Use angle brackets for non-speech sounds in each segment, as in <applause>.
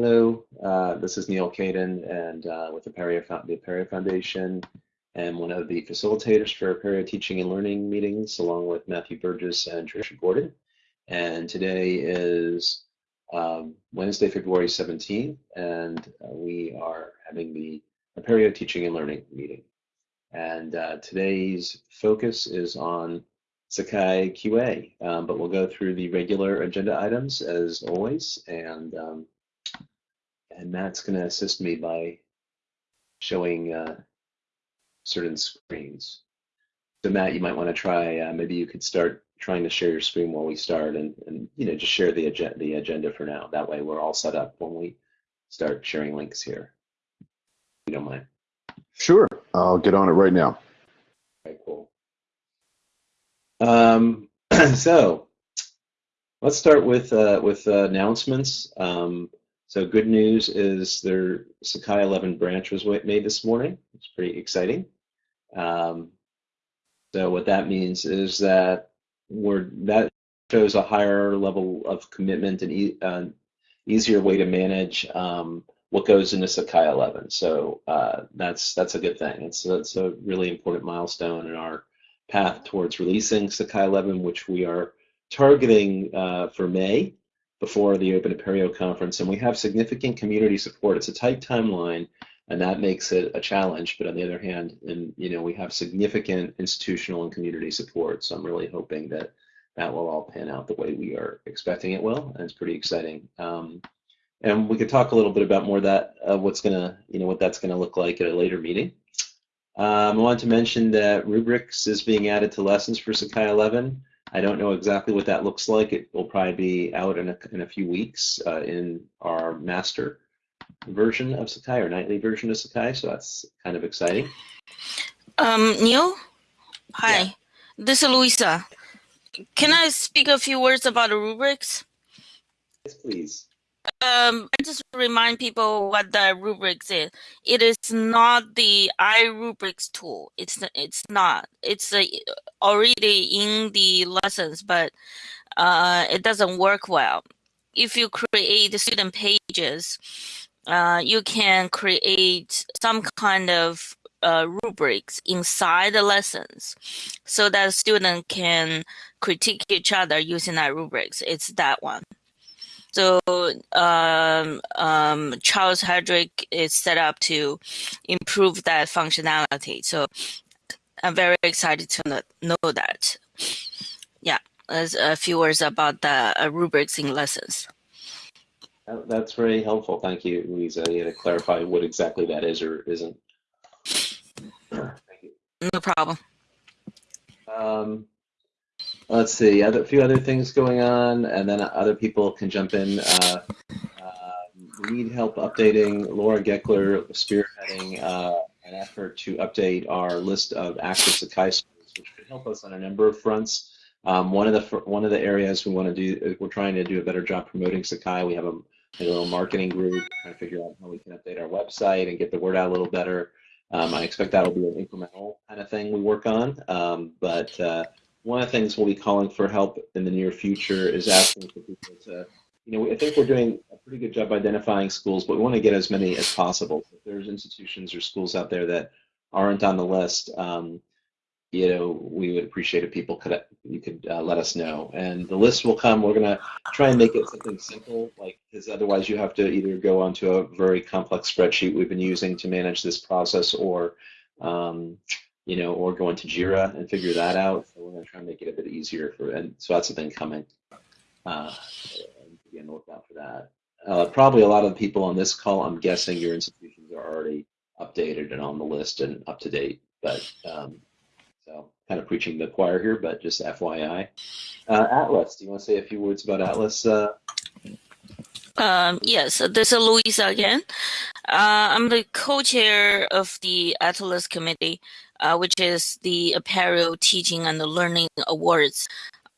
Hello, uh, this is Neal Caidin and uh, with the Apereo, the Apereo Foundation and one of the facilitators for Apereo Teaching and Learning meetings along with Matthew Burgess and Tricia Gordon. And today is um, Wednesday, February 17th, and uh, we are having the Apereo Teaching and Learning meeting. And uh, today's focus is on Sakai QA, um, but we'll go through the regular agenda items as always, and um, and Matt's going to assist me by showing uh, certain screens. So Matt, you might want to try, uh, maybe you could start trying to share your screen while we start and, and you know, just share the, agenda, the agenda for now. That way we're all set up when we start sharing links here. If you don't mind. Sure, I'll get on it right now. Okay, cool. Um, <clears throat> so let's start with uh, with uh, announcements. Um, so good news is their Sakai 11 branch was made this morning. It's pretty exciting. Um, so what that means is that we're that shows a higher level of commitment and e uh, easier way to manage um, what goes into Sakai 11. So uh, that's that's a good thing. It's it's a really important milestone in our path towards releasing Sakai 11, which we are targeting uh, for May before the Open Apereo conference, and we have significant community support. It's a tight timeline, and that makes it a challenge. But on the other hand, and you know, we have significant institutional and community support. So I'm really hoping that that will all pan out the way we are expecting it will, and it's pretty exciting. Um, and we could talk a little bit about more that uh, what's gonna, you know, what that's gonna look like at a later meeting. Um, I want to mention that rubrics is being added to lessons for Sakai 11. I don't know exactly what that looks like. It will probably be out in a, in a few weeks uh, in our master version of Sakai or nightly version of Sakai. So that's kind of exciting. Um, Neil, hi, yeah. this is Luisa. Can I speak a few words about the rubrics? Yes, please um, I just remind people what the rubrics is. It is not the iRubrics tool. It's it's not. It's uh, already in the lessons, but uh, it doesn't work well. If you create student pages, uh, you can create some kind of uh, rubrics inside the lessons so that student can critique each other using that rubrics. It's that one. So um, um, Charles Hedrick is set up to improve that functionality. So I'm very excited to know that. Yeah, as a few words about the uh, rubrics in lessons. That's very helpful. Thank you, Louisa. You had to clarify what exactly that is or isn't. Thank you. No problem. Um, let's see, other, a few other things going on, and then other people can jump in. Uh, uh, we need help updating Laura Geckler spearheading uh, an effort to update our list of active Sakai schools, which could help us on a number of fronts. Um, one of the one of the areas we want to do, we're trying to do a better job promoting Sakai. We have a, a little marketing group trying to figure out how we can update our website and get the word out a little better. Um, I expect that'll be an incremental kind of thing we work on, um, but uh, one of the things we'll be calling for help in the near future is asking for people to, you know, I think we're doing a pretty good job identifying schools, but we want to get as many as possible. If there's institutions or schools out there that aren't on the list, um, you know, we would appreciate if people could you could uh, let us know. And the list will come. We're gonna try and make it something simple, like because otherwise you have to either go onto a very complex spreadsheet we've been using to manage this process, or um, you know, or go into Jira and figure that out. So we're going to try and make it a bit easier for, and so that's the thing coming. Uh, be on the lookout for that. Uh, probably a lot of the people on this call, I'm guessing your institutions are already updated and on the list and up to date. But um, so kind of preaching the choir here, but just FYI. Uh, Atlas, do you want to say a few words about Atlas? Uh? Um, yes, this is Louisa again. Uh, I'm the co-chair of the Atlas Committee uh, which is the Apereo Teaching and the Learning Awards.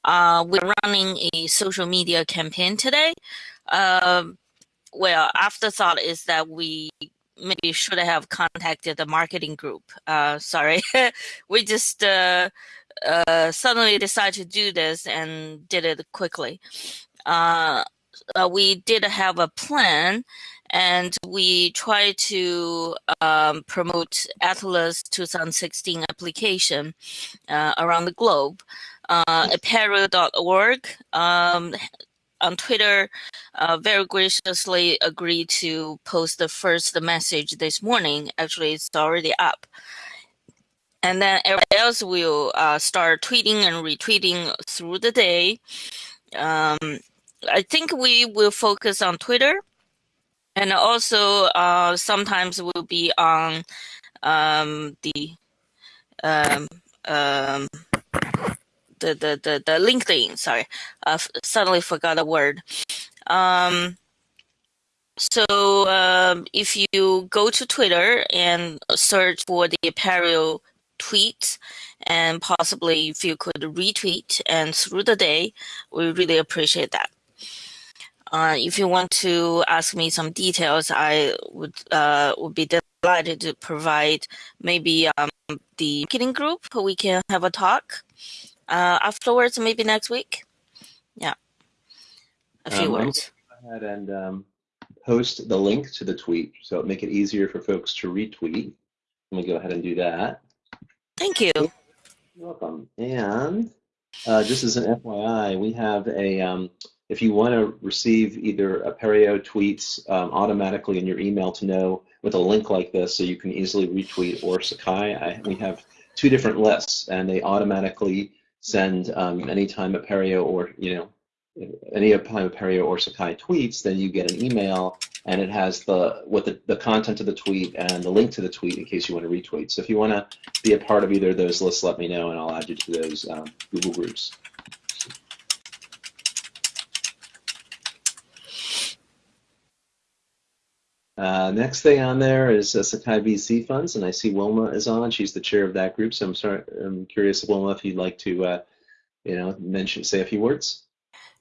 Uh, we're running a social media campaign today. Uh, well, afterthought is that we maybe should have contacted the marketing group. Uh, sorry, <laughs> we just uh, uh, suddenly decided to do this and did it quickly. uh, we did have a plan and we try to um, promote Atlas 2016 application uh, around the globe. Uh, Apereo.org um, on Twitter uh, very graciously agreed to post the first message this morning. Actually, it's already up. And then everybody else will uh, start tweeting and retweeting through the day. Um, I think we will focus on Twitter and also uh, sometimes we'll be on um, the um, um, the, the, the, the LinkedIn. Sorry, I suddenly forgot a word. Um, so um, if you go to Twitter and search for the Apereo tweet, and possibly if you could retweet and through the day, we really appreciate that. Uh, if you want to ask me some details, I would uh, would be delighted to provide maybe um, the marketing group. We can have a talk uh, afterwards, maybe next week. Yeah, a few Um, words. Go ahead and um, post the link to the tweet, so make it easier for folks to retweet. Let me go ahead and do that. Thank you. You're welcome. And uh, just as an FYI, we have a, um, if you want to receive either Apereo tweets um, automatically in your email to know with a link like this so you can easily retweet or Sakai, I, we have two different lists and they automatically send um, anytime Apereo or, you know, any time Apereo or Sakai tweets, then you get an email and it has the with the, the content of the tweet and the link to the tweet in case you want to retweet. So if you want to be a part of either of those lists, let me know and I'll add you to those um, Google groups. Uh, next thing on there is uh, Sakai VC funds, and I see Wilma is on. She's the chair of that group, so I'm sorry. I'm curious, Wilma, if you'd like to, uh, you know, mention, say a few words.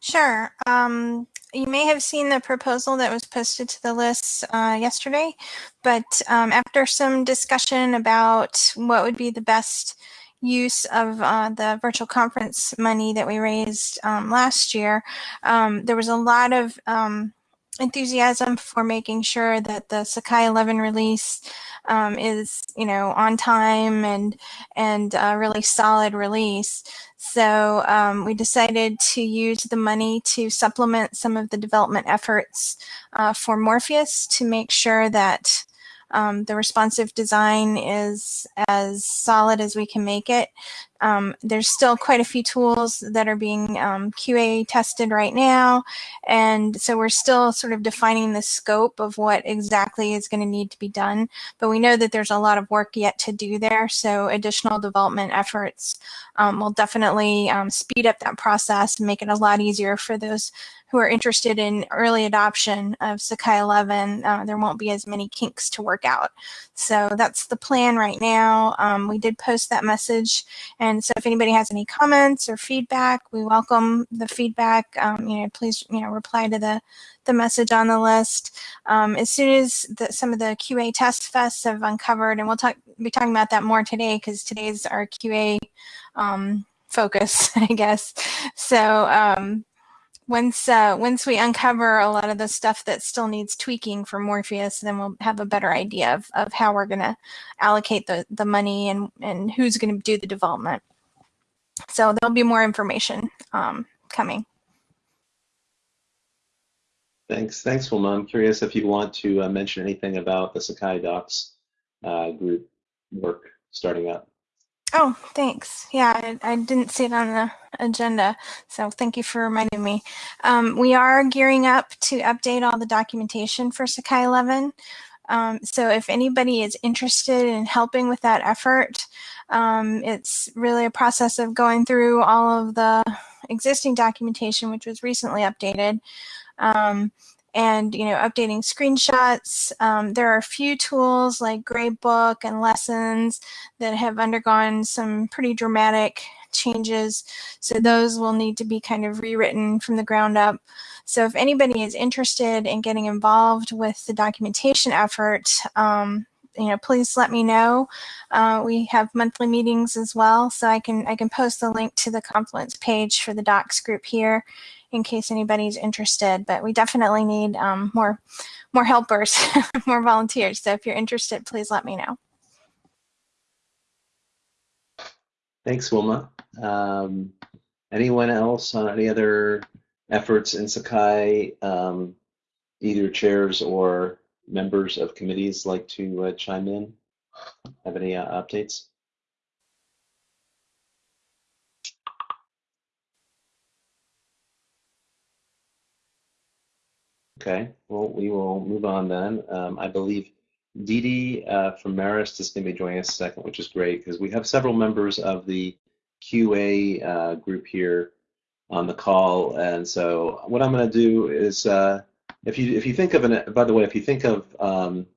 Sure. Um, you may have seen the proposal that was posted to the list uh, yesterday, but um, after some discussion about what would be the best use of uh, the virtual conference money that we raised um, last year, um, there was a lot of um, enthusiasm for making sure that the Sakai 11 release um, is, you know, on time and and a really solid release. So um, we decided to use the money to supplement some of the development efforts uh, for Morpheus to make sure that um, the responsive design is as solid as we can make it. Um, there's still quite a few tools that are being um, QA tested right now. And so we're still sort of defining the scope of what exactly is going to need to be done. But we know that there's a lot of work yet to do there. So additional development efforts um, will definitely um, speed up that process and make it a lot easier for those who are interested in early adoption of Sakai 11. Uh, there won't be as many kinks to work out. So that's the plan right now. Um, we did post that message. And so if anybody has any comments or feedback, we welcome the feedback. Um, you know, please, you know, reply to the, the message on the list. Um, as soon as the, some of the QA test fests have uncovered, and we'll talk, be talking about that more today because today's our QA um, focus, <laughs> I guess. So um, once uh, once we uncover a lot of the stuff that still needs tweaking for Morpheus, then we'll have a better idea of, of how we're going to allocate the, the money and, and who's going to do the development. So there'll be more information um, coming. Thanks, thanks, Wilma. I'm curious if you want to uh, mention anything about the Sakai Docs uh, group work starting up. Oh, thanks. Yeah, I, I, didn't see it on the agenda, so thank you for reminding me. Um, we are gearing up to update all the documentation for Sakai 11. Um, so if anybody is interested in helping with that effort, um, it's really a process of going through all of the existing documentation, which was recently updated. And you know updating screenshots. Um, there are a few tools like gradebook and lessons that have undergone some pretty dramatic changes. So those will need to be kind of rewritten from the ground up. So if anybody is interested in getting involved with the documentation effort um, you know please let me know. Uh, we have monthly meetings as well so I can I can post the link to the Confluence page for the docs group here in case anybody's interested. But we definitely need um, more more helpers, <laughs> more volunteers. So if you're interested, please let me know. Thanks, Wilma. Um, anyone else on any other efforts in Sakai, um, either chairs or members of committees like to uh, chime in? Have any uh, updates? Okay, well, we will move on then. Um, I believe Dee uh, from Marist is going to be joining us a second, which is great because we have several members of the QA uh, group here on the call. And so what I'm going to do is, uh, if you if you think of an, by the way, if you think of um,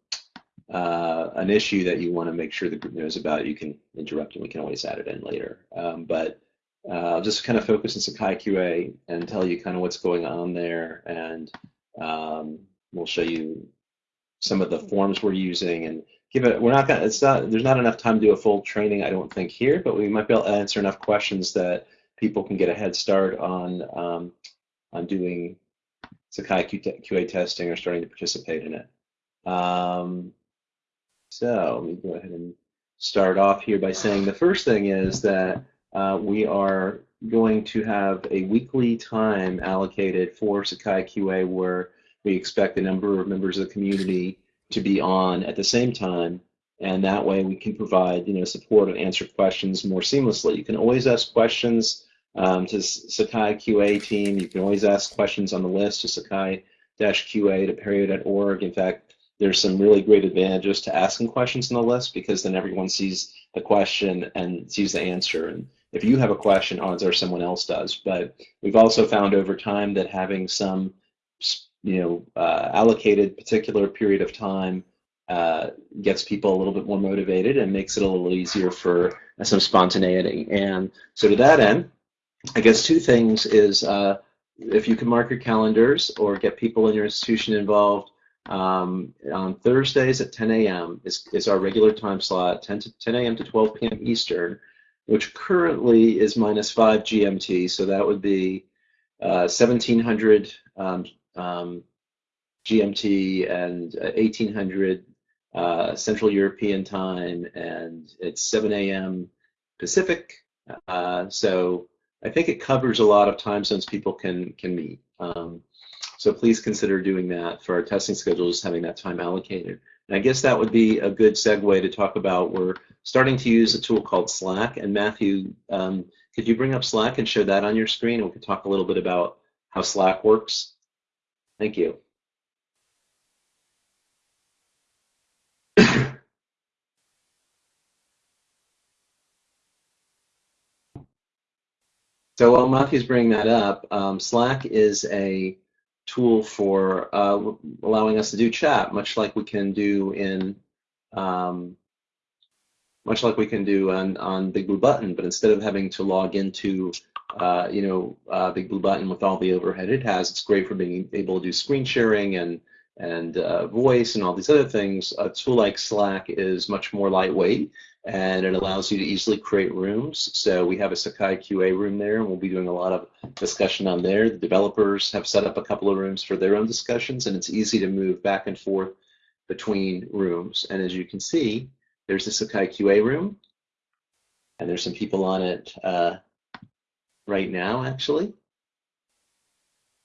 uh, an issue that you want to make sure the group knows about, you can interrupt and we can always add it in later. Um, but uh, I'll just kind of focus on Sakai QA and tell you kind of what's going on there and um, we'll show you some of the forms we're using and give it. We're not gonna. It's not. There's not enough time to do a full training, I don't think here, but we might be able to answer enough questions that people can get a head start on um, on doing Sakai QA testing or starting to participate in it. Um, so let me go ahead and start off here by saying the first thing is that uh, we are going to have a weekly time allocated for Sakai QA where we expect a number of members of the community to be on at the same time and that way we can provide you know support and answer questions more seamlessly. You can always ask questions um, to Sakai QA team. You can always ask questions on the list to Sakai-QA to Apereo.org. In fact, there's some really great advantages to asking questions on the list because then everyone sees the question and sees the answer. And if you have a question, odds are someone else does. But we've also found over time that having some, you know, uh, allocated particular period of time uh, gets people a little bit more motivated and makes it a little easier for some spontaneity. And so to that end, I guess two things is uh, if you can mark your calendars or get people in your institution involved, um, on Thursdays at 10 a.m. Is, is our regular time slot, 10 to 10 a.m. to 12 p.m. Eastern which currently is minus 5 GMT, so that would be uh, 1700 um, um, GMT and 1800 uh, uh, Central European time, and it's 7 a.m. Pacific. Uh, so I think it covers a lot of time zones people can can meet. Um, so please consider doing that for our testing schedules, having that time allocated. And I guess that would be a good segue to talk about we're starting to use a tool called Slack. And Matthew, um, could you bring up Slack and show that on your screen? And we could talk a little bit about how Slack works. Thank you. <coughs> so while Matthew's bringing that up, um, Slack is a tool for uh, allowing us to do chat, much like we can do in um, much like we can do on, on Big Blue Button, but instead of having to log into uh, you know uh, Big Blue Button with all the overhead it has, it's great for being able to do screen sharing and and uh, voice and all these other things. A tool like Slack is much more lightweight and it allows you to easily create rooms. So we have a Sakai QA room there, and we'll be doing a lot of discussion on there. The developers have set up a couple of rooms for their own discussions, and it's easy to move back and forth between rooms. And as you can see, there's the Sakai QA room, and there's some people on it uh, right now, actually.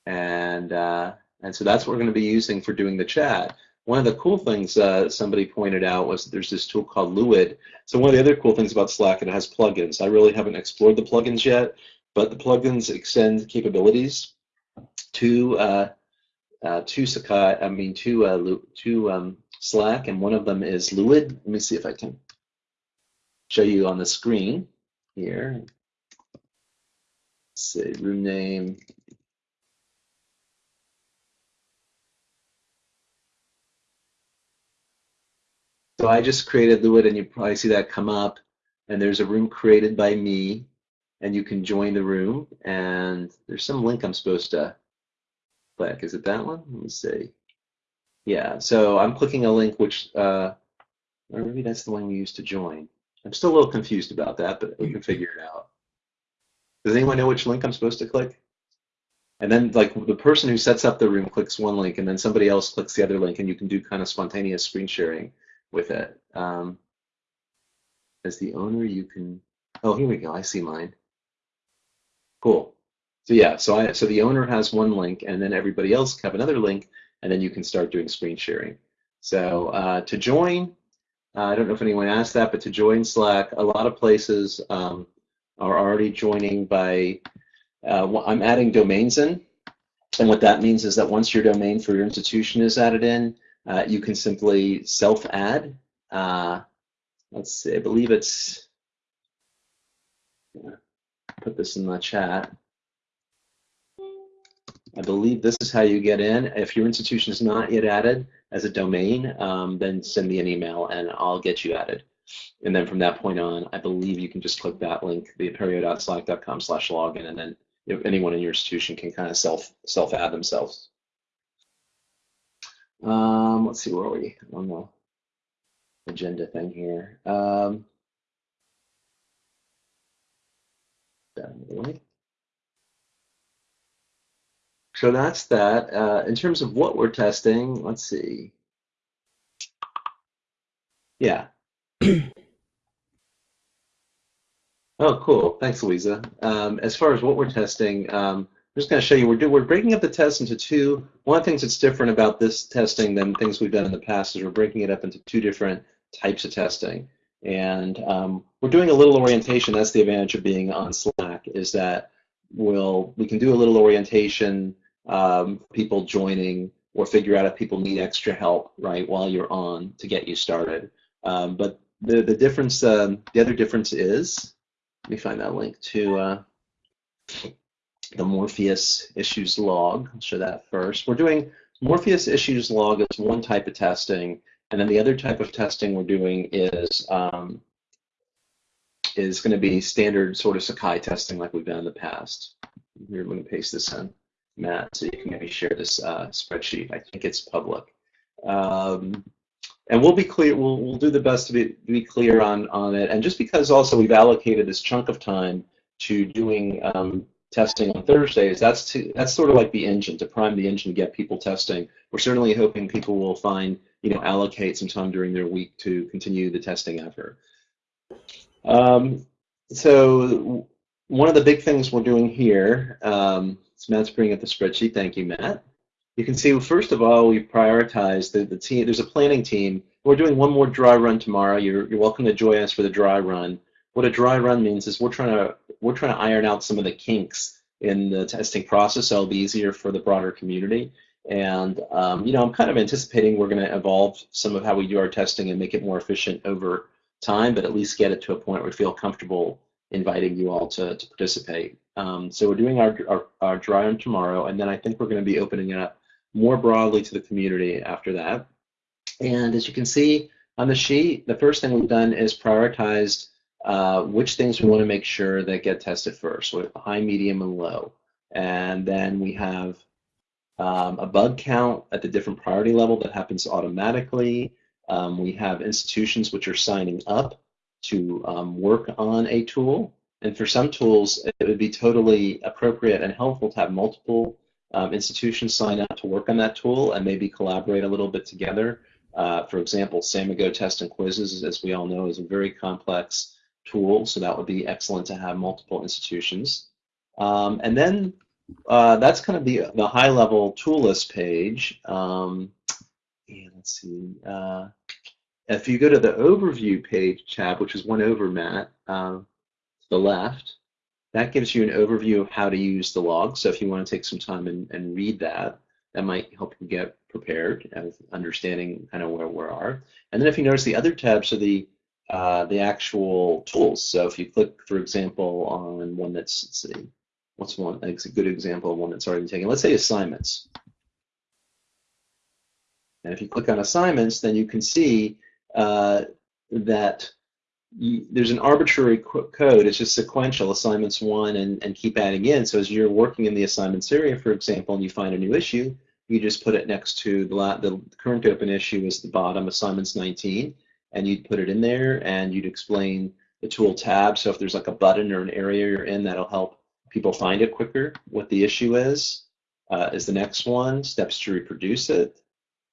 And uh, and so that's what we're going to be using for doing the chat. One of the cool things uh, somebody pointed out was there's this tool called Luid. So one of the other cool things about Slack, it has plugins. I really haven't explored the plugins yet, but the plugins extend capabilities to uh, uh, to Sakai. I mean to uh, to um, Slack, and one of them is Luid. Let me see if I can show you on the screen here. Let's see, room name, So I just created Luid, and you probably see that come up. And there's a room created by me, and you can join the room. And there's some link I'm supposed to click. Is it that one? Let me see. Yeah, so I'm clicking a link which, uh, or maybe that's the one we used to join. I'm still a little confused about that, but we can figure it out. Does anyone know which link I'm supposed to click? and then like the person who sets up the room clicks one link and then somebody else clicks the other link and you can do kind of spontaneous screen sharing with it. Um, as the owner, you can, oh, here we go, I see mine. Cool. So yeah, so I so the owner has one link and then everybody else have another link and then you can start doing screen sharing. So uh, to join, uh, I don't know if anyone asked that, but to join Slack, a lot of places um, are already joining by, uh, I'm adding domains in. And what that means is that once your domain for your institution is added in, uh, you can simply self-add. Uh, let's see, I believe it's, put this in the chat. I believe this is how you get in. If your institution is not yet added as a domain, um, then send me an email and I'll get you added. And then from that point on, I believe you can just click that link, theapereo.slack.com slash login, and then if anyone in your institution can kind of self self add themselves. Um, let's see, where are we on the agenda thing here? Um, so that's that. Uh, in terms of what we're testing, let's see. Yeah. <clears throat> oh, cool. Thanks, Louisa. Um, as far as what we're testing, um, I'm just going to show you, we're, do, we're breaking up the test into two. One of the things that's different about this testing than things we've done in the past is we're breaking it up into two different types of testing. And um, we're doing a little orientation. That's the advantage of being on Slack, is that we'll, we can do a little orientation um, people joining or figure out if people need extra help right while you're on to get you started. Um, but the the difference, um, the other difference is, let me find that link to uh, the Morpheus issues log. I'll show that first. We're doing Morpheus issues log is one type of testing, and then the other type of testing we're doing is um, is going to be standard sort of Sakai testing like we've done in the past. Here, I'm going to paste this in. Matt, so you can maybe share this uh, spreadsheet. I think it's public. Um, and we'll be clear, we'll, we'll do the best to be, be clear on, on it. And just because also we've allocated this chunk of time to doing um, testing on Thursdays, that's, to, that's sort of like the engine, to prime the engine to get people testing. We're certainly hoping people will find, you know, allocate some time during their week to continue the testing effort. Um, so one of the big things we're doing here, um, so Matt's bringing up the spreadsheet. Thank you, Matt. You can see, first of all, we've prioritized the, the team. There's a planning team. We're doing one more dry run tomorrow. You're, you're welcome to join us for the dry run. What a dry run means is we're trying to we're trying to iron out some of the kinks in the testing process, so it'll be easier for the broader community. And um, you know, I'm kind of anticipating we're going to evolve some of how we do our testing and make it more efficient over time, but at least get it to a point where we feel comfortable inviting you all to, to participate. Um, so we're doing our, our, our dry run tomorrow, and then I think we're going to be opening it up more broadly to the community after that. And as you can see on the sheet, the first thing we've done is prioritized uh, which things we want to make sure that get tested first, so high, medium, and low. And then we have um, a bug count at the different priority level that happens automatically. Um, we have institutions which are signing up to um, work on a tool. And for some tools, it would be totally appropriate and helpful to have multiple um, institutions sign up to work on that tool and maybe collaborate a little bit together. Uh, for example, Samigo test and quizzes, as we all know, is a very complex tool, so that would be excellent to have multiple institutions. Um, and then uh, that's kind of the, the high-level tool list page. Um, and let's see. Uh, if you go to the overview page tab, which is one over, Matt, um, to the left, that gives you an overview of how to use the log. So if you want to take some time and, and read that, that might help you get prepared of understanding kind of where we are. And then if you notice the other tabs are the uh, the actual tools. So if you click, for example, on one that's, let's see, what's one, a good example of one that's already taken. Let's say assignments. And if you click on assignments, then you can see uh, that you, there's an arbitrary code. It's just sequential, assignments one, and, and keep adding in. So as you're working in the assignments area, for example, and you find a new issue, you just put it next to the, the current open issue is the bottom, assignments 19, and you'd put it in there, and you'd explain the tool tab. So if there's like a button or an area you're in, that'll help people find it quicker, what the issue is. uh, is the next one, steps to reproduce it.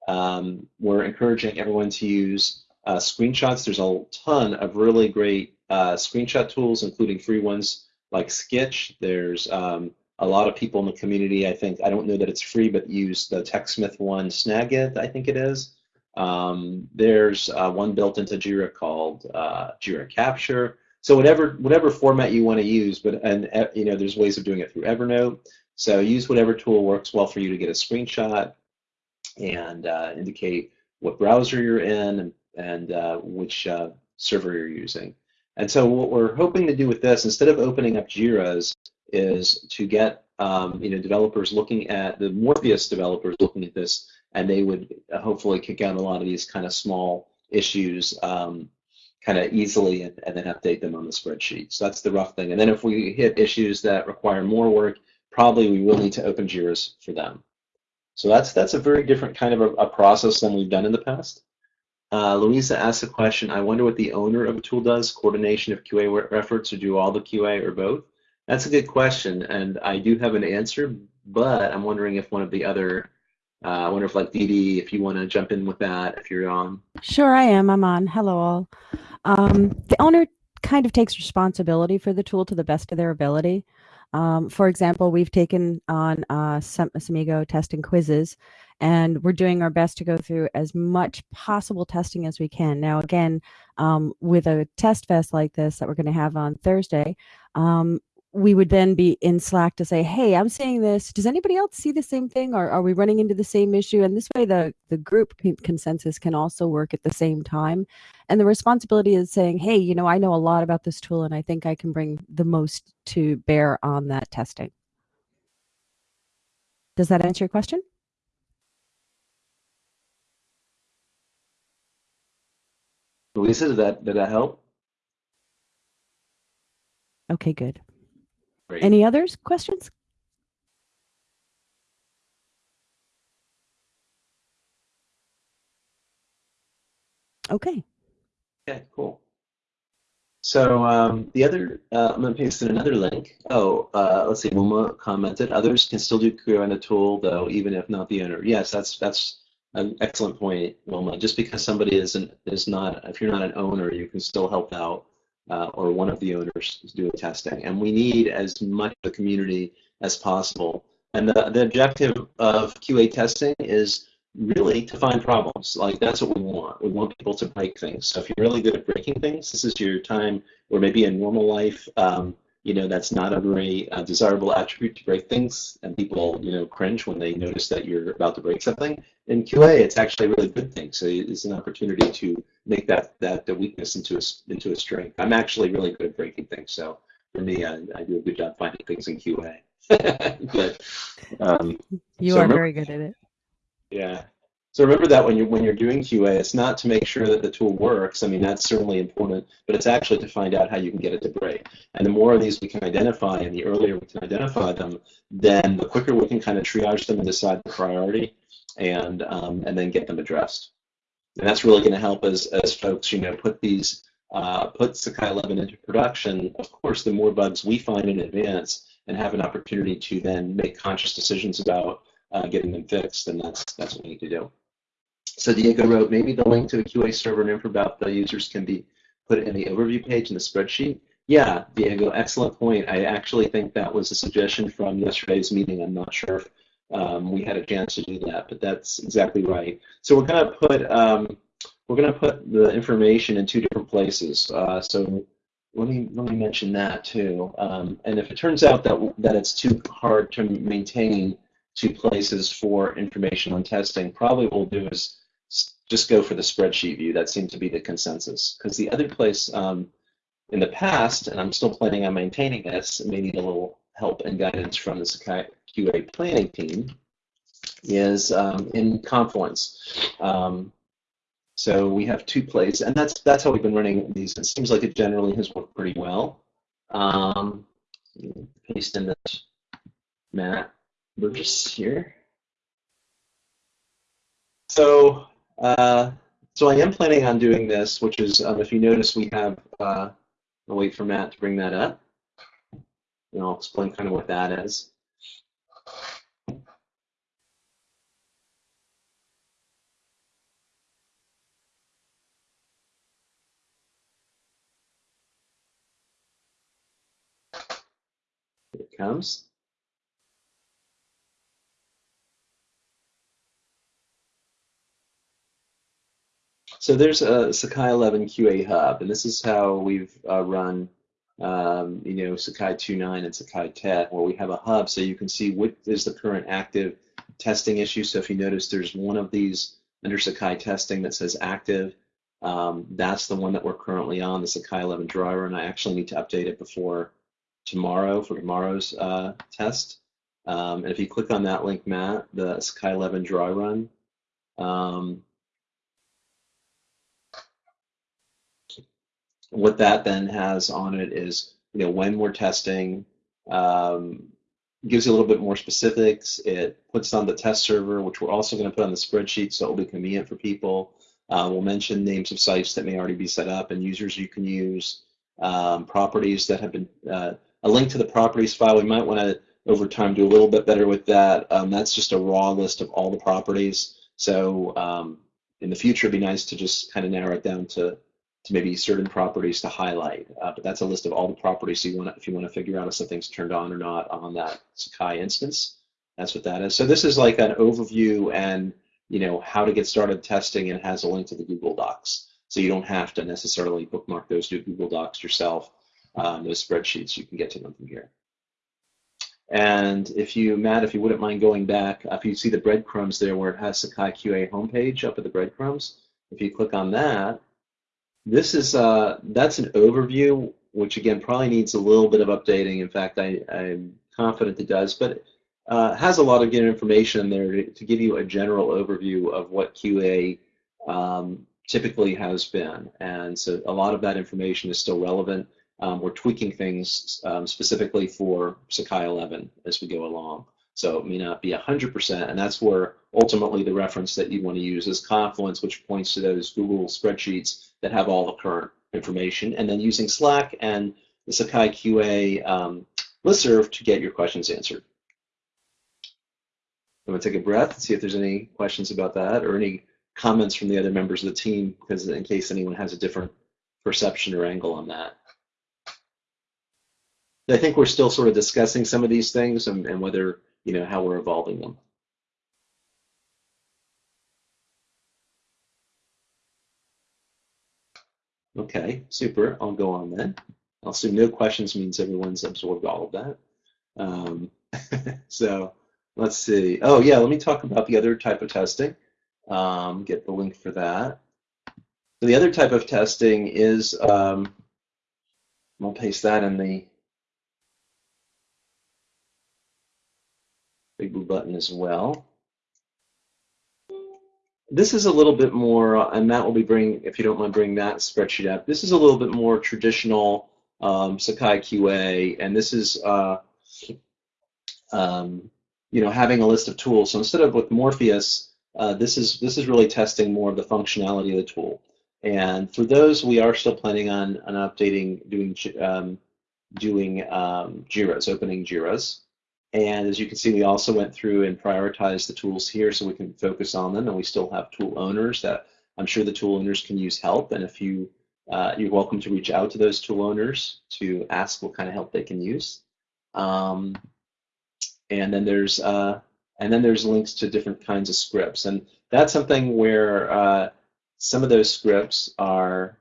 Um, we're encouraging everyone to use uh, screenshots. There's a ton of really great uh, screenshot tools, including free ones like Skitch. There's um, a lot of people in the community, I think, I don't know that it's free, but use the TechSmith one, Snagit, I think it is. Um, there's uh, one built into Jira called uh, Jira Capture. So whatever whatever format you want to use, but and uh, you know there's ways of doing it through Evernote. So use whatever tool works well for you to get a screenshot and uh, indicate what browser you're in and, and uh, which uh, server you're using. And so what we're hoping to do with this, instead of opening up Jira's, is to get um, you know developers looking at the Morpheus developers looking at this, and they would hopefully kick out a lot of these kind of small issues um, kind of easily and, and, then update them on the spreadsheet. So that's the rough thing. And then if we hit issues that require more work, probably we will need to open JIRAs for them. So that's that's a very different kind of a, a process than we've done in the past. Uh, Louisa asked a question, I wonder what the owner of a tool does, coordination of QA efforts or do all the QA or both? That's a good question, and I do have an answer, but I'm wondering if one of the other, uh, I wonder if like Dee Dee, if you want to jump in with that, if you're on. Sure, I am. I'm on. Hello, all. Um, the owner kind of takes responsibility for the tool to the best of their ability. Um, for example, we've taken on uh, some Samigo testing quizzes, and we're doing our best to go through as much possible testing as we can. Now, again, um, with a test fest like this that we're going to have on Thursday, um, we would then be in Slack to say, "Hey, I'm seeing this. Does anybody else see the same thing, or are we running into the same issue?" And this way, the the group consensus can also work at the same time. And the responsibility is saying, "Hey, you know, I know a lot about this tool, and I think I can bring the most to bear on that testing." Does that answer your question? Louisa, did that did that help? Okay, good. Great. Any others questions? Okay. Yeah, cool. So um, the other, uh, I'm going to paste in another link. Oh, uh, let's see. Wilma commented, others can still do QA on the tool, though, even if not the owner. Yes, that's that's an excellent point, Wilma. Just because somebody isn't is not, if you're not an owner, you can still help out uh, or one of the owners is doing testing. And we need as much of the community as possible. And the, the objective of QA testing is really to find problems. Like that's what we want. We want people to break things. So if you're really good at breaking things, this is your time, or maybe in normal life, um, you know, that's not a very uh, desirable attribute to break things, and people, you know, cringe when they notice that you're about to break something. In QA, it's actually a really good thing. So it's an opportunity to make that that the weakness into a into a strength. I'm actually really good at breaking things, so for me, I, I do a good job finding things in QA. <laughs> but um, you so are remember, very good at it. Yeah. So remember that when you're when you're doing QA, it's not to make sure that the tool works. I mean, that's certainly important, but it's actually to find out how you can get it to break. And the more of these we can identify, and the earlier we can identify them, then the quicker we can kind of triage them and decide the priority, and um, and then get them addressed. And that's really going to help as as folks, you know, put these uh, put Sakai 11 into production. Of course, the more bugs we find in advance and have an opportunity to then make conscious decisions about uh, getting them fixed, then that's that's what we need to do. So Diego wrote, maybe the link to the QA server and info about the users can be put in the overview page in the spreadsheet. Yeah, Diego, excellent point. I actually think that was a suggestion from yesterday's meeting. I'm not sure if um, we had a chance to do that, but that's exactly right. So we're going to put um, we're going to put the information in two different places. Uh, so let me let me mention that too. Um, and if it turns out that that it's too hard to maintain two places for information on testing, probably what we'll do is just go for the spreadsheet view. That seemed to be the consensus. Because the other place um, in the past, and I'm still planning on maintaining this, may need a little help and guidance from the QA planning team, is um, in Confluence. Um, so we have two places, and that's that's how we've been running these. It seems like it generally has worked pretty well. Um, paste in this Matt we're just here. So, uh, so I am planning on doing this, which is, um, if you notice, we have, uh, I'll wait for Matt to bring that up. And I'll explain kind of what that is. Here it comes. So there's a Sakai 11 QA hub, and this is how we've uh, run, um, you know, Sakai 2.9 and Sakai 10, where we have a hub so you can see what is the current active testing issue. So if you notice, there's one of these under Sakai testing that says active. Um, that's the one that we're currently on, the Sakai 11 driver, and I actually need to update it before tomorrow for tomorrow's uh, test. Um, and if you click on that link, Matt, the Sakai 11 dry run, um, what that then has on it is, you know, when we're testing, um, gives you a little bit more specifics. It puts on the test server, which we're also going to put on the spreadsheet, so it'll be convenient for people. Uh, we'll mention names of sites that may already be set up and users you can use, um, properties that have been, uh, a link to the properties file. We might want to, over time, do a little bit better with that. Um, that's just a raw list of all the properties. So um, in the future, it'd be nice to just kind of narrow it down to to maybe certain properties to highlight. Uh, but that's a list of all the properties you want if you want to figure out if something's turned on or not on that Sakai instance. That's what that is. So this is like an overview and you know how to get started testing and has a link to the Google Docs. So you don't have to necessarily bookmark those to Google Docs yourself. Um, those spreadsheets, you can get to them from here. And if you, Matt, if you wouldn't mind going back, if you see the breadcrumbs there where it has Sakai QA homepage up at the breadcrumbs, if you click on that, this is uh, that's an overview, which again probably needs a little bit of updating. In fact, I, I'm confident it does, but uh, has a lot of good information there to, to, give you a general overview of what QA um, typically has been. And so a lot of that information is still relevant. Um, we're tweaking things um, specifically for Sakai 11 as we go along. So it may not be 100%, and that's where ultimately the reference that you want to use is Confluence, which points to those Google spreadsheets that have all the current information, and then using Slack and the Sakai QA um, listserv to get your questions answered. I'm going to take a breath and see if there's any questions about that or any comments from the other members of the team, because in case anyone has a different perception or angle on that. I think we're still sort of discussing some of these things and, and whether you know, how we're evolving them. Okay, super. I'll go on then. I'll assume no questions means everyone's absorbed all of that. Um, <laughs> so let's see. Oh yeah, let me talk about the other type of testing. Um, get the link for that. So the other type of testing is, um, I'll paste that in the button as well. This is a little bit more, and Matt will be bringing, if you don't mind bringing that spreadsheet up, this is a little bit more traditional um, Sakai QA, and this is, uh, um, you know, having a list of tools. So instead of with Morpheus, uh, this is this is really testing more of the functionality of the tool. And for those, we are still planning on, on updating, doing um, doing um, Jira's, opening Jira's. And as you can see, we also went through and prioritized the tools here so we can focus on them. And we still have tool owners that I'm sure the tool owners can use help. And if you, uh, you're welcome to reach out to those tool owners to ask what kind of help they can use. Um, and then there's uh, and then there's links to different kinds of scripts. And that's something where uh, some of those scripts are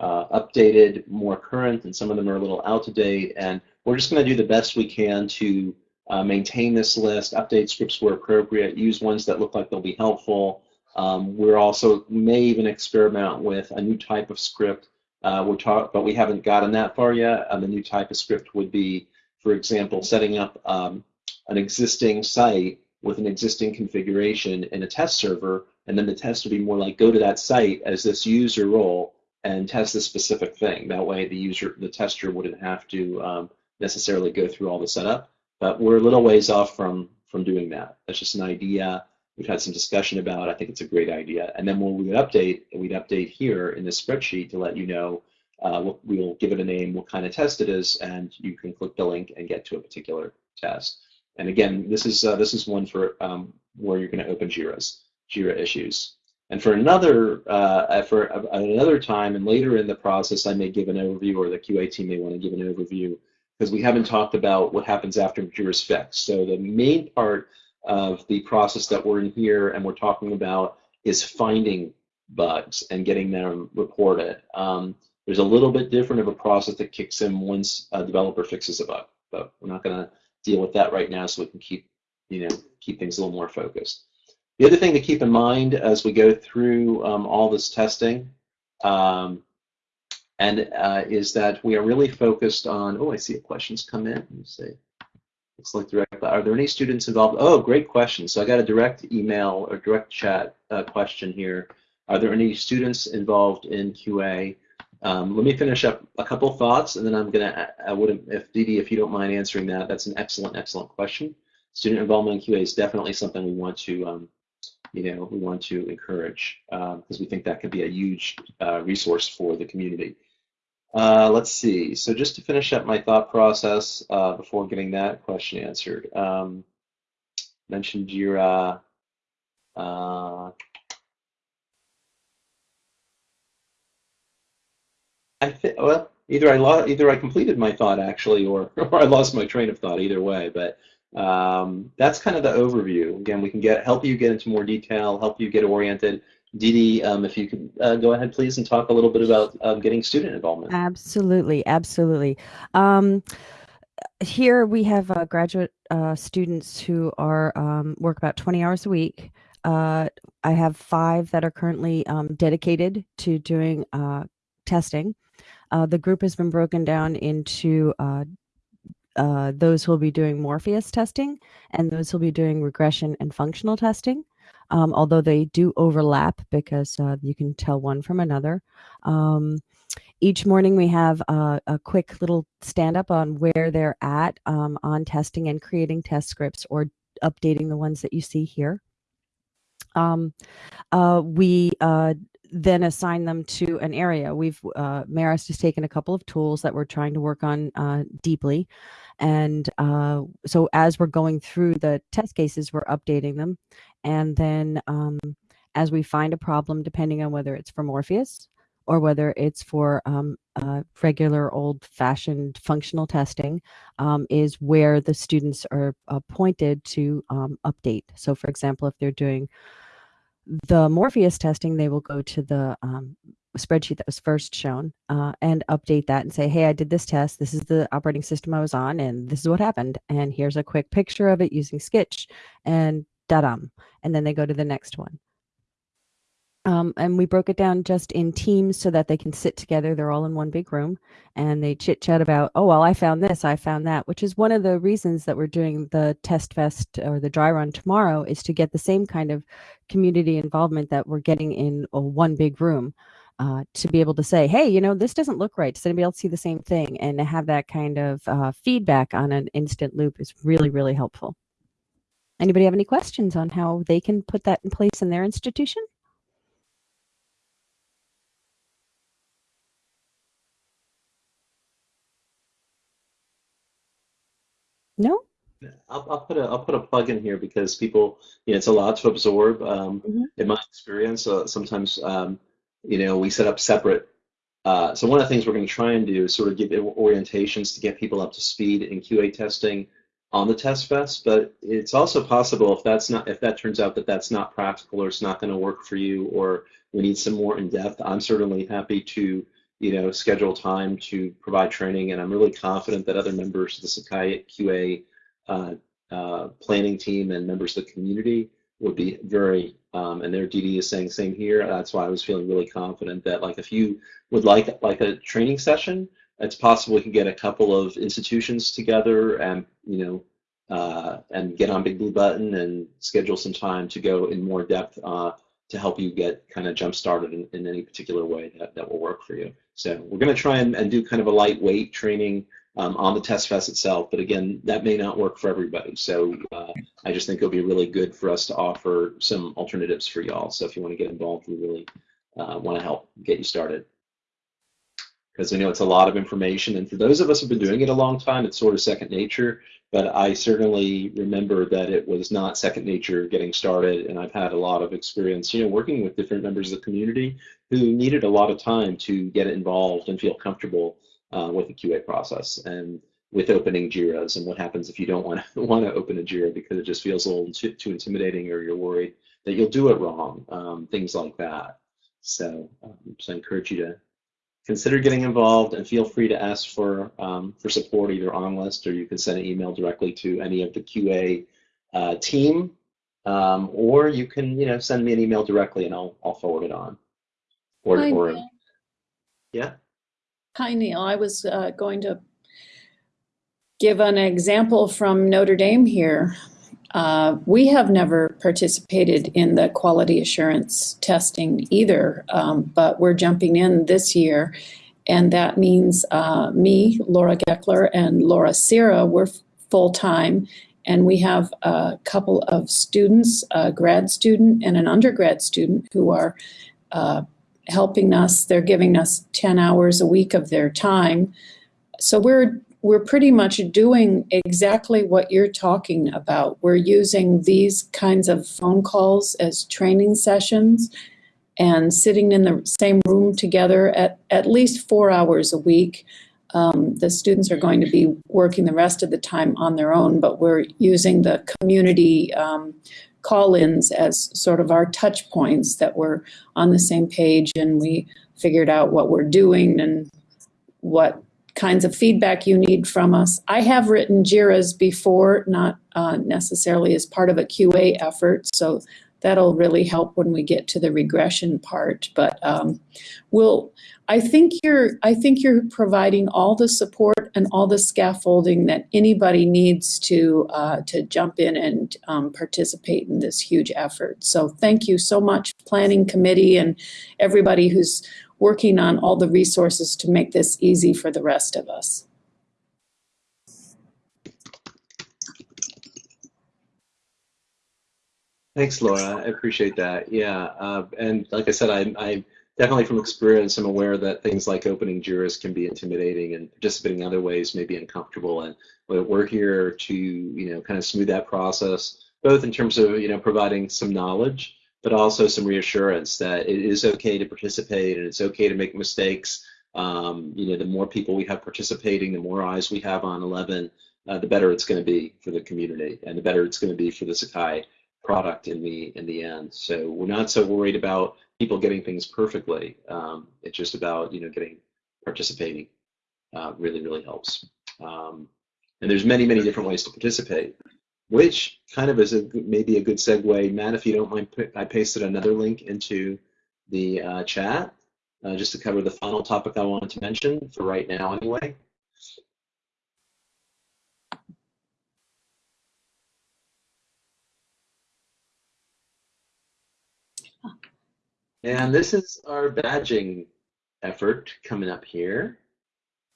uh, updated, more current, and some of them are a little out of date. And we're just going to do the best we can to uh, maintain this list, update scripts where appropriate, use ones that look like they'll be helpful. Um, we're also may even experiment with a new type of script. Uh, we're talk, but we haven't gotten that far yet. Um, the new type of script would be, for example, setting up um, an existing site with an existing configuration in a test server, and then the test would be more like go to that site as this user role and test this specific thing. That way, the user, the tester, wouldn't have to um, necessarily go through all the setup. But we're a little ways off from from doing that. That's just an idea. We've had some discussion about. I think it's a great idea. And then when we would update, we'd update here in this spreadsheet to let you know. Uh, we'll give it a name, what kind of test it is, and you can click the link and get to a particular test. And again, this is uh, this is one for um, where you're going to open Jira's Jira issues. And for another uh, for another time and later in the process, I may give an overview, or the QA team may want to give an overview because we haven't talked about what happens after JIRA's fixed. So the main part of the process that we're in here and we're talking about is finding bugs and getting them reported. Um, there's a little bit different of a process that kicks in once a developer fixes a bug, but we're not going to deal with that right now so we can keep, you know, keep things a little more focused. The other thing to keep in mind as we go through um, all this testing um, and uh, is that we are really focused on, oh, I see a question's come in. Let me see. Looks like direct. Are there any students involved? Oh, great question. So I got a direct email or direct chat uh, question here. Are there any students involved in QA? Um, let me finish up a couple thoughts, and then I'm gonna. I would, if Didi, if you don't mind answering that, that's an excellent, excellent question. Student involvement in QA is definitely something we want to, um, you know, we want to encourage because um, we think that could be a huge uh, resource for the community. Uh, let's see. So just to finish up my thought process uh, before getting that question answered, um, mentioned your Uh, I think well, either I lost, either I completed my thought actually, or <laughs> or I lost my train of thought. Either way, but um, that's kind of the overview. Again, we can get help you get into more detail, help you get oriented. Didi, um, if you could uh, go ahead, please, and talk a little bit about um, getting student involvement. Absolutely, absolutely. Um, here we have uh, graduate uh, students who are um, work about 20 hours a week. Uh, I have five that are currently um, dedicated to doing uh, testing. Uh, the group has been broken down into those who will be doing Morpheus testing and those who will be doing regression and functional testing um, although they do overlap because uh, you can tell one from another. Um, each morning we have a, a, quick little stand up on where they're at um, on testing and creating test scripts or updating the ones that you see here. Um, uh, we uh, then assign them to an area. We've uh, Marist has taken a couple of tools that we're trying to work on uh, deeply, and uh, so as we're going through the test cases, we're updating them, and then um, as we find a problem, depending on whether it's for Morpheus or whether it's for um, uh, regular old-fashioned functional testing, um, is where the students are pointed to um, update. So, for example, if they're doing the Morpheus testing, they will go to the um, spreadsheet that was first shown uh, and update that and say, hey, I did this test. This is the operating system I was on, and this is what happened. And here's a quick picture of it using Skitch And da-dum, and then they go to the next one. Um, and we broke it down just in teams so that they can sit together. They're all in one big room and they chit chat about, oh, well, I found this, I found that, which is one of the reasons that we're doing the test fest or the dry run tomorrow is to get the same kind of community involvement that we're getting in a one big room. Uh, to be able to say, hey, you know, this doesn't look right. Does anybody else see the same thing? And to have that kind of uh, feedback on an instant loop is really, really helpful. Anybody have any questions on how they can put that in place in their institution? No? I'll, I'll, put a I'll put a plug in here because people you know it's a lot to absorb. Um, mm-hmm. In my experience, uh, sometimes um, you know we set up separate. Uh, so one of the things we're going to try and do is sort of give orientations to get people up to speed in QA testing on the test fest, but it's also possible if that's not if that turns out that that's not practical or it's not going to work for you or we need some more in depth. I'm certainly happy to you know schedule time to provide training, and I'm really confident that other members of the Sakai QA uh, uh, planning team and members of the community would be very um, and their DD is saying same here. That's why I was feeling really confident that like if you would like like a training session it's possible we can get a couple of institutions together and you know uh, and get on Big Blue Button and schedule some time to go in more depth uh, to help you get kind of jump started in, in, any particular way that, that will work for you. So we're going to try and, and, do kind of a lightweight training um, on the test fest itself, but again, that may not work for everybody. So uh, I just think it'll be really good for us to offer some alternatives for y'all. So if you want to get involved, we really uh, want to help get you started because I know it's a lot of information. And for those of us who've been doing it a long time, it's sort of second nature. But I certainly remember that it was not second nature getting started. And I've had a lot of experience, you know, working with different members of the community who needed a lot of time to get involved and feel comfortable uh, with the QA process. And with opening JIRAs and what happens if you don't want to want to open a JIRA because it just feels a little too, too intimidating or you're worried that you'll do it wrong, um, things like that. So, um, so I encourage you to consider getting involved and feel free to ask for um, for support either on list or you can send an email directly to any of the QA uh, team um, or you can you know send me an email directly and I'll I'll forward it on. Or, Hi, or yeah. Hi, Neal. I was uh, going to give an example from Notre Dame here. Uh, we have never participated in the quality assurance testing either, um, but we're jumping in this year. And that means uh, me, Laura Geckler, and Laura Sierra, we're full time. And we have a couple of students, a grad student and an undergrad student, who are uh, helping us. They're giving us 10 hours a week of their time. So we're we're pretty much doing exactly what you're talking about. We're using these kinds of phone calls as training sessions and sitting in the same room together at at least four hours a week. Um, the students are going to be working the rest of the time on their own, but we're using the community um, call-ins as sort of our touch points that we're on the same page and we figured out what we're doing and what kinds of feedback you need from us. I have written JIRAs before, not uh, necessarily as part of a QA effort, so that'll really help when we get to the regression part. But um, we'll, I think you're, I think you're providing all the support and all the scaffolding that anybody needs to uh, to jump in and um, participate in this huge effort. So thank you so much, planning committee and everybody who's working on all the resources to make this easy for the rest of us. Thanks, Laura. I appreciate that. Yeah, uh, and like I said, I, I definitely from experience, I'm aware that things like opening JIRAs can be intimidating, and participating in other ways may be uncomfortable. And we're here to, you know, kind of smooth that process, both in terms of, you know, providing some knowledge, but also some reassurance that it is okay to participate and it's okay to make mistakes. Um, you know, the more people we have participating, the more eyes we have on 11, uh, the better it's going to be for the community, and the better it's going to be for the Sakai product in the in the end. So we're not so worried about people getting things perfectly. Um, it's just about you know getting participating. Uh, really really helps. Um, and there's many many different ways to participate, which kind of is a maybe a good segue. Matt, if you don't mind, I pasted another link into the uh, chat uh, just to cover the final topic I wanted to mention for right now anyway. And this is our badging effort coming up here.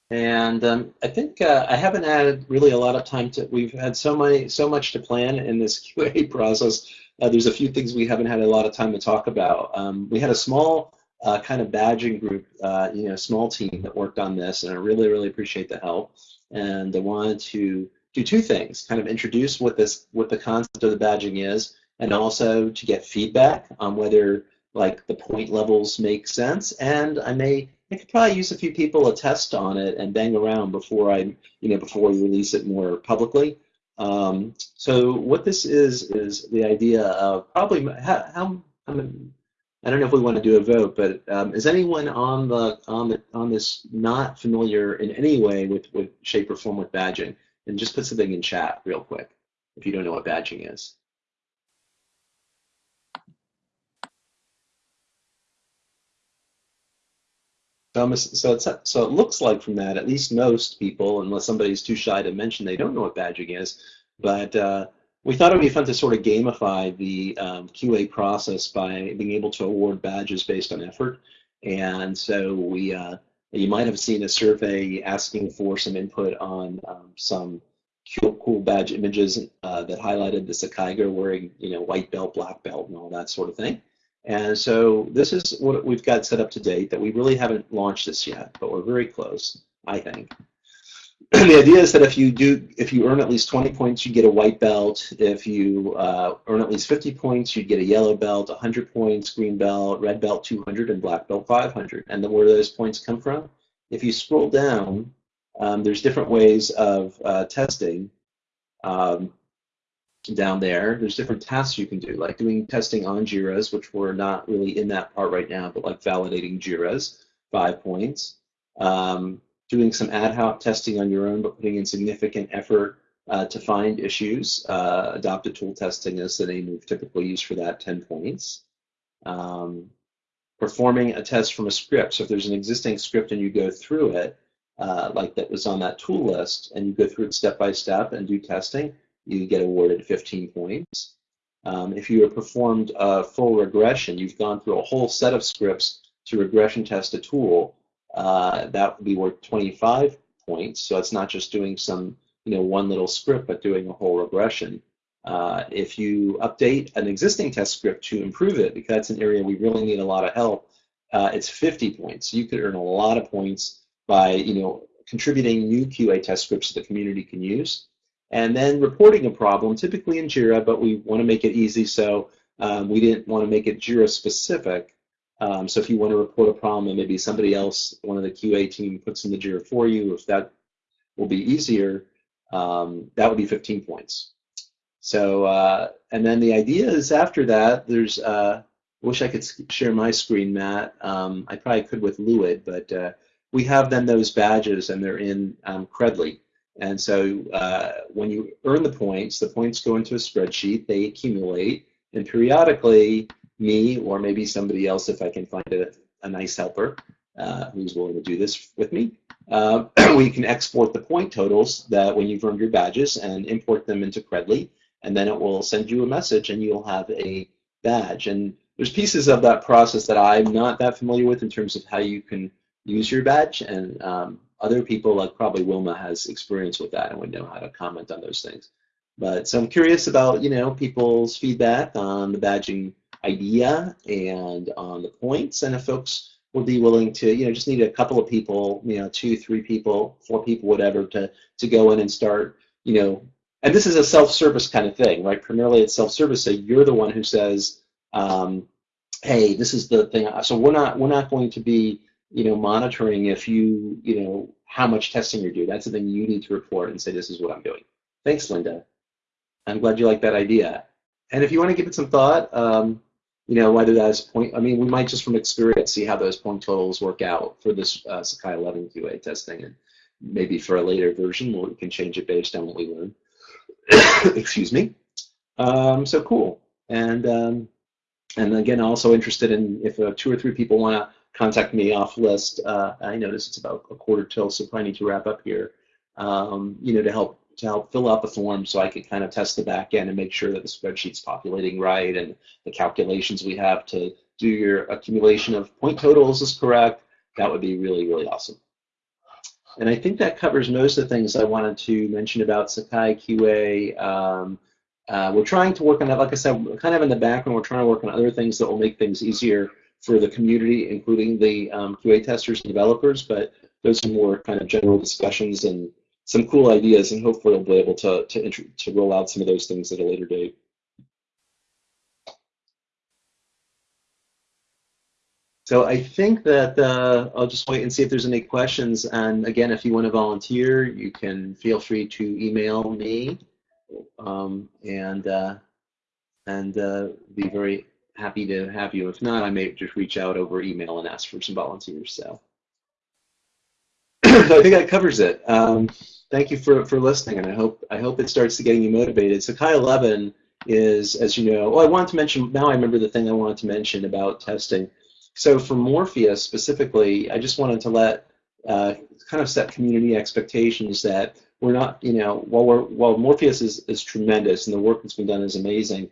And um, I think uh, I haven't had really a lot of time to, we've had so many, so much to plan in this <laughs> QA process. Uh, there's a few things we haven't had a lot of time to talk about. Um, we had a small uh, kind of badging group, uh, you know, small team that worked on this, and I really, really appreciate the help. And I wanted to do two things, kind of introduce what this, what the concept of the badging is, and also to get feedback on whether like the point levels make sense. And I may, I could probably use a few people to test on it and bang around before I, you know, before we release it more publicly. Um, so what this is is the idea of probably how, how I, mean, I don't know if we want to do a vote, but um, is anyone on the on the on this not familiar in any way with with shape or form with badging? And just put something in chat real quick if you don't know what badging is. So, so, it's, so it looks like from that, at least most people, unless somebody's too shy to mention they don't know what badging is, but uh, we thought it would be fun to sort of gamify the um, QA process by being able to award badges based on effort. And so we, uh, you might have seen a survey asking for some input on um, some cool, cool badge images uh, that highlighted the Sakaiger wearing, you know, white belt, black belt, and all that sort of thing. And so this is what we've got set up to date that we really haven't launched this yet, but we're very close, I think. <clears throat> the idea is that if you do, if you earn at least 20 points, you get a white belt. If you uh, earn at least 50 points, you'd get a yellow belt, 100 points, green belt, red belt 200, and black belt 500. And then where do those points come from? If you scroll down um, there's different ways of uh, testing um, down there. There's different tasks you can do, like doing testing on JIRAs, which we're not really in that part right now, but like validating JIRAs, five points. Um, doing some ad hoc testing on your own, but putting in significant effort uh, to find issues. Uh, adopted tool testing is the name we've typically used for that, 10 points. Um, performing a test from a script. So if there's an existing script and you go through it, uh, like that was on that tool list, and you go through it step by step and do testing, you get awarded 15 points. Um, if you have performed a full regression, you've gone through a whole set of scripts to regression test a tool, uh, that would be worth 25 points. So it's not just doing some, you know, one little script, but doing a whole regression. Uh, if you update an existing test script to improve it, because that's an area we really need a lot of help, uh, it's 50 points. You could earn a lot of points by, you know, contributing new QA test scripts that the community can use. And then reporting a problem, typically in JIRA, but we want to make it easy, so um, we didn't want to make it JIRA specific. Um, so if you want to report a problem and maybe somebody else, one of the QA team puts in the JIRA for you, if that will be easier, um, that would be 15 points. So, uh, and then the idea is after that, there's, uh, I wish I could share my screen, Matt. Um, I probably could with Luid, but uh, we have then those badges and they're in um, Credly. And so uh, when you earn the points, the points go into a spreadsheet, they accumulate, and periodically me or maybe somebody else if I can find a, a nice helper uh, who's willing to do this with me. Uh, <clears throat> we can export the point totals that when you've earned your badges and import them into Credly, and then it will send you a message and you'll have a badge. And there's pieces of that process that I'm not that familiar with in terms of how you can use your badge, and um, other people like probably Wilma has experience with that and would know how to comment on those things. But so I'm curious about you know people's feedback on the badging idea and on the points, and if folks would be willing to, you know, just need a couple of people, you know, two, three people, four people, whatever, to to go in and start, you know, and this is a self-service kind of thing, right? Primarily it's self-service, so you're the one who says, um, hey, this is the thing. So we're not we're not going to be, you know, monitoring if you, you know, how much testing you're doing. That's something you need to report and say, this is what I'm doing. Thanks, Linda. I'm glad you like that idea. And if you want to give it some thought, um, you know, whether that's point, I mean, we might just from experience see how those point totals work out for this uh, Sakai 11 QA testing, and maybe for a later version, we can change it based on what we learn. <coughs> Excuse me. Um, so cool. And um, and again, also interested in if uh, two or three people want to contact me off list. Uh, I notice it's about a quarter till, so probably need to wrap up here. Um, you know, to help to help fill out the form so I can kind of test the back end and make sure that the spreadsheet's populating right and the calculations we have to do your accumulation of point totals is correct, that would be really, really awesome. And I think that covers most of the things I wanted to mention about Sakai QA. Um, uh, we're trying to work on that, like I said, we're kind of in the background, we're trying to work on other things that will make things easier for the community, including the um, QA testers and developers, but those are more kind of general discussions and some cool ideas, and hopefully we'll be able to to to roll out some of those things at a later date. So I think that uh, I'll just wait and see if there's any questions. And again, if you want to volunteer, you can feel free to email me, um, and uh, and uh, be very happy to have you. If not, I may just reach out over email and ask for some volunteers. So, <clears throat> so I think that covers it. Um, thank you for, for listening, and I hope I hope it starts to getting you motivated. Sakai 11 is, as you know, oh, I wanted to mention, now I remember the thing I wanted to mention about testing. So for Morpheus specifically, I just wanted to let, uh, kind of set community expectations that we're not, you know, while, we're, while Morpheus is, is tremendous and the work that's been done is amazing,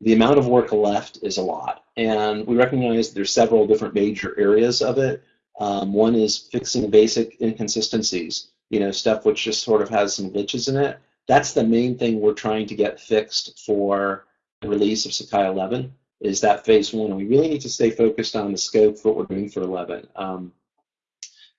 the amount of work left is a lot. And we recognize there's several different major areas of it. Um, one is fixing basic inconsistencies you know, stuff which just sort of has some glitches in it. That's the main thing we're trying to get fixed for the release of Sakai 11 is that phase one. And we really need to stay focused on the scope of what we're doing for 11. Um,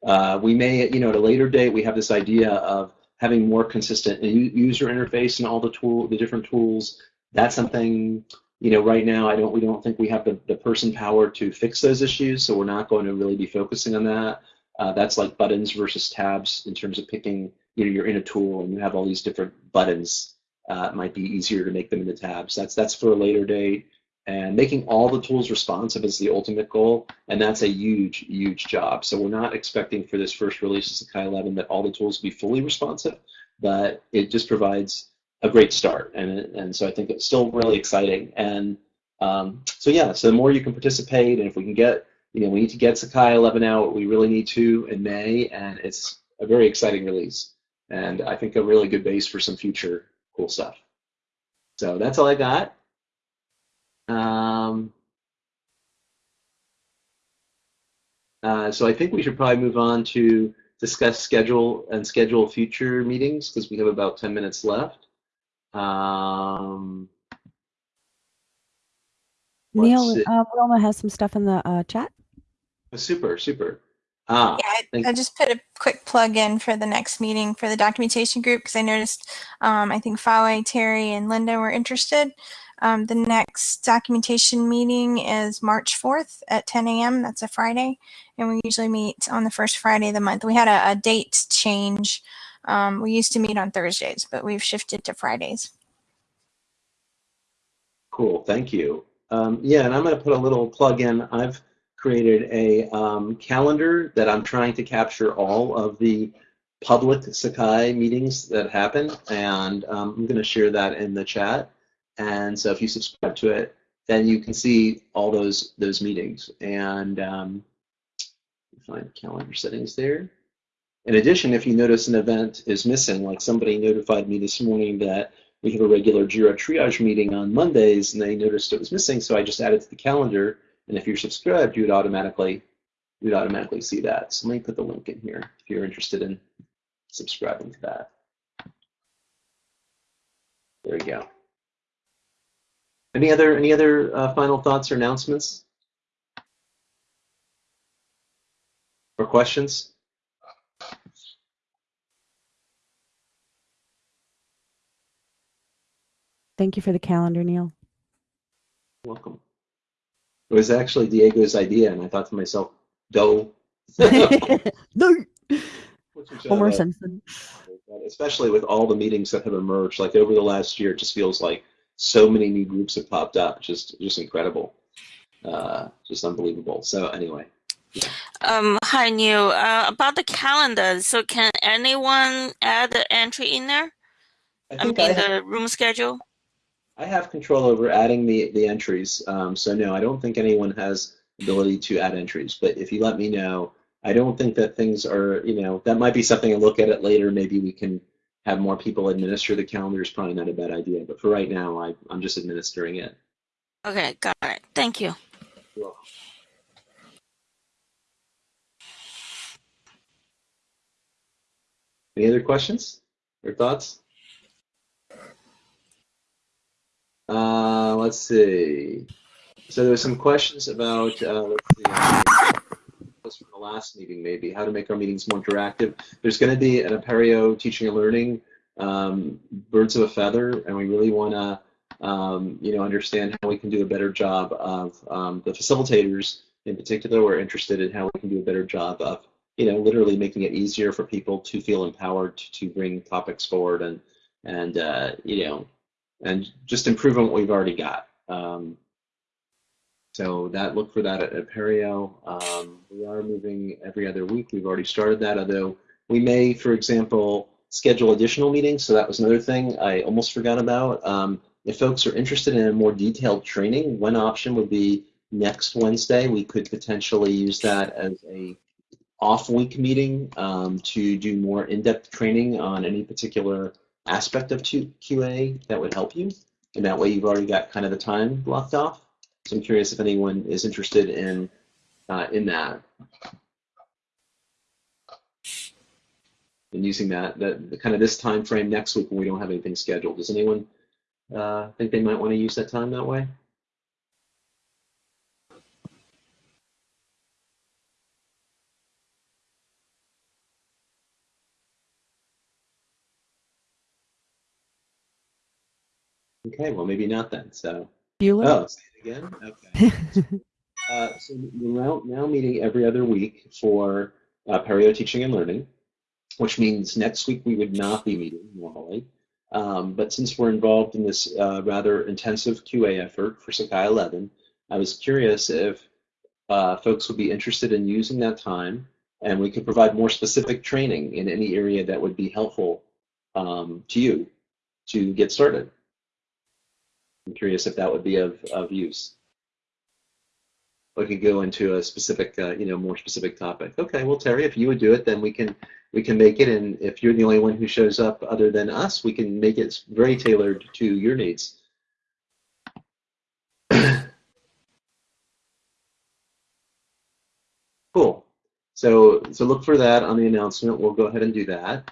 uh, we may, you know, at a later date, we have this idea of having more consistent user interface and all the tool, the different tools. That's something, you know, right now I don't, we don't think we have the, the person power to fix those issues, so we're not going to really be focusing on that. Uh, that's like buttons versus tabs in terms of picking, you know, you're in a tool and you have all these different buttons. Uh, it might be easier to make them into tabs. That's that's for a later date. And making all the tools responsive is the ultimate goal, and that's a huge, huge job. So we're not expecting for this first release of Sakai 11 that all the tools be fully responsive, but it just provides a great start. And and so I think it's still really exciting. And um, so yeah, so the more you can participate, and if we can get, you know, we need to get Sakai 11 out. We really need to in May, and it's a very exciting release, and I think a really good base for some future cool stuff. So that's all I got. Um, uh, so I think we should probably move on to discuss schedule and schedule future meetings because we have about 10 minutes left. Um, Neal, uh, Wilma has some stuff in the uh, chat. super, super. Ah, Yeah, I, thank- I just put a quick plug in for the next meeting for the documentation group because I noticed um, I think Fawe, Terry, and Linda were interested. Um, the next documentation meeting is March 4th at 10 a.m. That's a Friday, and we usually meet on the first Friday of the month. We had a, a date change. Um, we used to meet on Thursdays, but we've shifted to Fridays. Cool, thank you. Um, yeah, and I'm going to put a little plug in. I've created a um, calendar that I'm trying to capture all of the public Sakai meetings that happen, and um, I'm going to share that in the chat. And so if you subscribe to it, then you can see all those those meetings. And um, find calendar settings there. In addition, if you notice an event is missing, like somebody notified me this morning that we have a regular Jira triage meeting on Mondays, and they noticed it was missing, so I just added to the calendar. And if you're subscribed, you would automatically you would automatically see that. So let me put the link in here if you're interested in subscribing to that. There we go. Any other any other uh, final thoughts or announcements or questions? Thank you for the calendar, Neal. Welcome. It was actually Diego's idea, and I thought to myself, "Go." <laughs> no. Homer uh, Simpson. especially with all the meetings that have emerged like over the last year it just feels like so many new groups have popped up just just incredible uh, just unbelievable so anyway Um, hi, Neal. Uh, about the calendar. So, can anyone add the entry in there? I I think mean, I, ha- the room schedule. I have control over adding the the entries um, so no I don't think anyone has ability to add entries but if you let me know I don't think that things are you know that might be something to look at it later maybe we can have more people administer the calendar is probably not a bad idea but for right now I, I'm just administering it Okay, got it. Thank you. Any other questions or thoughts? Uh, let's see. So there were some questions about, uh, let's see, from the last meeting maybe, how to make our meetings more interactive. There's going to be an Apereo teaching and learning, um, birds of a feather, and we really want to, um, you know, understand how we can do a better job of um, the facilitators in particular. We're interested in how we can do a better job of, you know, literally making it easier for people to feel empowered to, to bring topics forward and, and uh, you know, and just improve on what we've already got. Um, so that look for that at Apereo. Um, we are moving every other week. We've already started that, although we may, for example, schedule additional meetings. So that was another thing I almost forgot about. Um, if folks are interested in a more detailed training, one option would be next Wednesday. We could potentially use that as a off week meeting um, to do more in-depth training on any particular aspect of QA that would help you. And that way you've already got kind of the time blocked off. So I'm curious if anyone is interested in uh, in that. And using that, the, kind of this time frame next week when we don't have anything scheduled. Does anyone uh, think they might want to use that time that way? Okay, well maybe not then. So Bueller? oh, say it again. Okay. <laughs> Uh, so we're now, now meeting every other week for uh, Apereo Teaching and Learning, which means next week we would not be meeting normally. Um, but since we're involved in this uh, rather intensive QA effort for Sakai 11, I was curious if uh, folks would be interested in using that time and we could provide more specific training in any area that would be helpful um, to you to get started. I'm curious if that would be of, of use. We could go into a specific, uh, you know, more specific topic. Okay, well, Terry, if you would do it, then we can we can make it. And if you're the only one who shows up other than us, we can make it very tailored to your needs. <coughs> cool. So so look for that on the announcement. We'll go ahead and do that.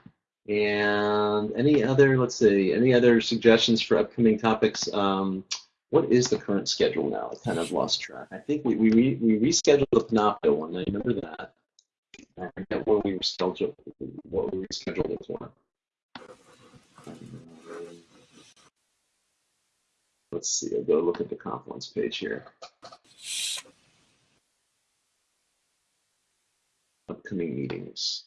And any other, let's see, any other suggestions for upcoming topics? Um, what is the current schedule now? I kind of lost track. I think we we, we rescheduled the Panopto one. I remember that. I forget what we rescheduled what we rescheduled it for. Let's see. I'll go look at the Confluence page here. Upcoming meetings.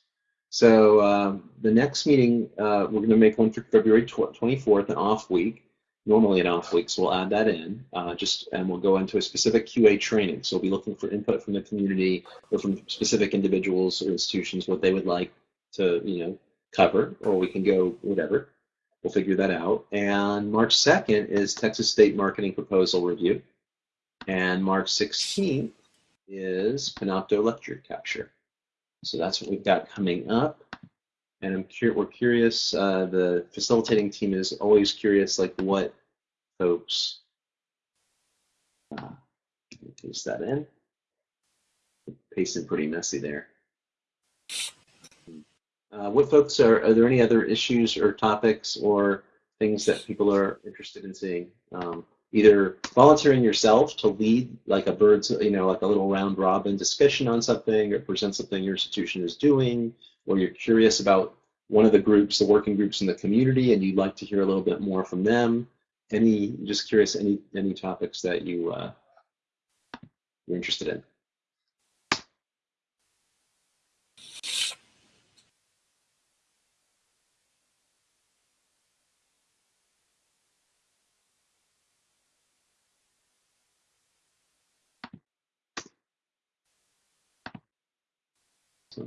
So um, the next meeting, uh, we're going to make one for February 24th, an off week normally an off week, so we'll add that in. Uh, just and we'll go into a specific QA training. So we'll be looking for input from the community or from specific individuals or institutions what they would like to you know cover, or we can go whatever. We'll figure that out. And March 2nd is Texas State Marketing Proposal Review, and March 16th is Panopto Lecture Capture. So that's what we've got coming up and I'm cur- we're curious. Uh, the facilitating team is always curious, like what folks. Uh, paste that in. Pasted pretty messy there. Uh, what folks are? Are there any other issues or topics or things that people are interested in seeing? Um, either volunteering yourself to lead like a bird's, you know, like a little round robin discussion on something or present something your institution is doing, or you're curious about one of the groups, the working groups in the community, and you'd like to hear a little bit more from them. Any, just curious, any any topics that you uh, you're interested in.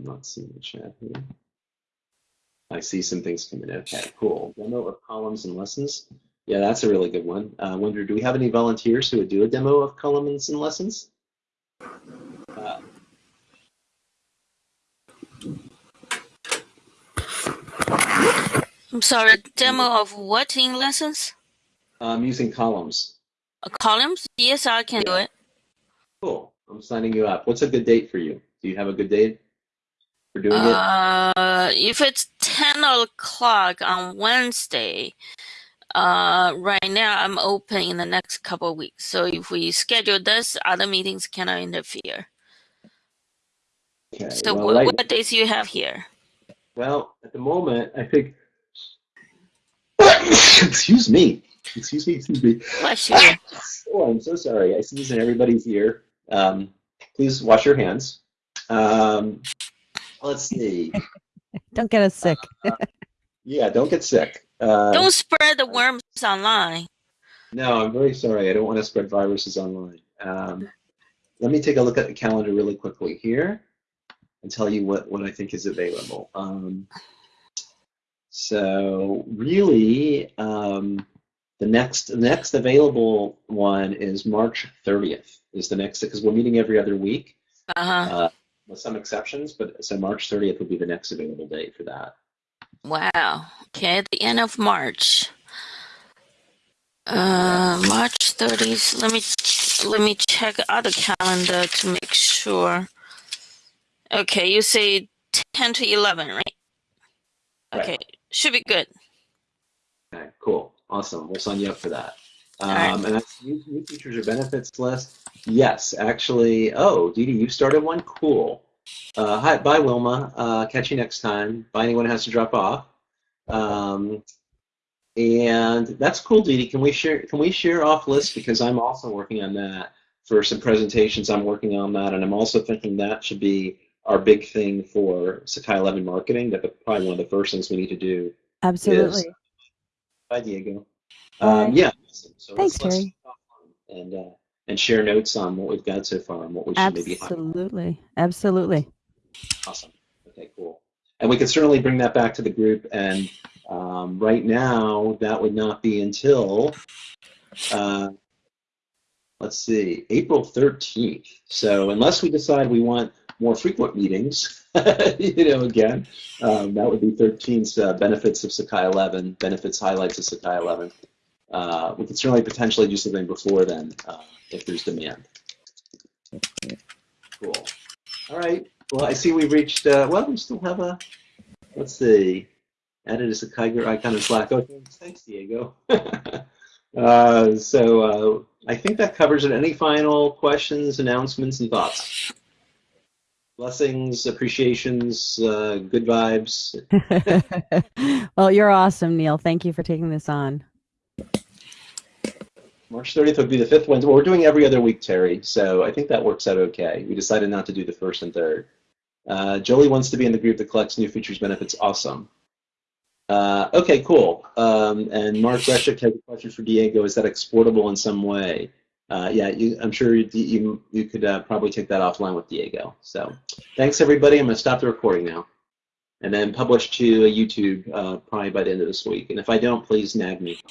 Not seeing the chat here. I see some things coming in. Okay, cool. Demo of columns and lessons. Yeah, that's a really good one. I uh, wonder, do we have any volunteers who would do a demo of columns and lessons? Uh, I'm sorry, demo of what in lessons? I'm using columns. Uh, columns? Yes, I can do it. Cool. I'm signing you up. What's a good date for you? Do you have a good date for doing uh, it? If it's 10 o'clock on Wednesday, uh, right now I'm open in the next couple of weeks. So if we schedule this, other meetings cannot interfere. Okay. So well, what, right, what days do you have here? Well, at the moment, I think. <coughs> excuse me. Excuse me. Excuse me. Bless you. <coughs> oh, I'm so sorry. I sneeze in everybody's ear. Um, please wash your hands. Um, let's see. <laughs> Don't get us sick. Uh, yeah, don't get sick. Uh, don't spread the worms online. No, I'm very sorry. I don't want to spread viruses online. Um, let me take a look at the calendar really quickly here and tell you what, what I think is available. Um, so really, um, the next the next available one is March 30th. Is the next because we're meeting every other week. Uh-huh. Uh, with some exceptions, but so March 30th would be the next available date for that. Wow. Okay, the end of March. Uh, March 30th. Let me let me check other calendar to make sure. Okay, you say 10 to 11, right? Okay, Right. should be good. Okay, cool, awesome. We'll sign you up for that. Um, right. And that's new, new features or benefits list. Yes, actually. Oh, Dee Dee, you started one. Cool. Uh, hi, bye, Wilma. Uh, catch you next time. Bye, anyone who has to drop off. Um, and that's cool, Dee Dee. Can we share? Can we share off list because I'm also working on that for some presentations. I'm working on that, and I'm also thinking that should be our big thing for Sakai 11 marketing. That probably one of the first things we need to do. Absolutely. Bye, Diego. Bye. Um, yeah. So Thanks, let's, let's Terry. and uh, and share notes on what we've got so far and what we should maybe. Absolutely. Absolutely. Awesome. Okay, cool. And we could certainly bring that back to the group. And um, right now, that would not be until, uh, let's see, April 13th. So unless we decide we want more frequent meetings, <laughs> you know, again, um, that would be 13's uh, benefits of Sakai 11, benefits highlights of Sakai 11. Uh, we could certainly potentially do something before then uh, if there's demand. Cool. All right. Well, I see we reached, uh, well, we still have a, let's see, added Sakaiger icon in Slack. Okay, thanks, thanks Diego. <laughs> uh, so uh, I think that covers it. Any final questions, announcements, and thoughts? Blessings, appreciations, uh, good vibes. <laughs> <laughs> well, you're awesome, Neal. Thank you for taking this on. March 30th would be the fifth Wednesday. Well, we're doing every other week, Terry, so I think that works out okay. We decided not to do the first and third. Uh, Jolie wants to be in the group that collects new features benefits. Awesome. Uh, okay, cool. Um, and Mark Greshik has a question for Diego. Is that exportable in some way? Uh, yeah, you, I'm sure you, you, you could uh, probably take that offline with Diego. So thanks, everybody. I'm going to stop the recording now and then publish to YouTube uh, probably by the end of this week. And if I don't, please nag me.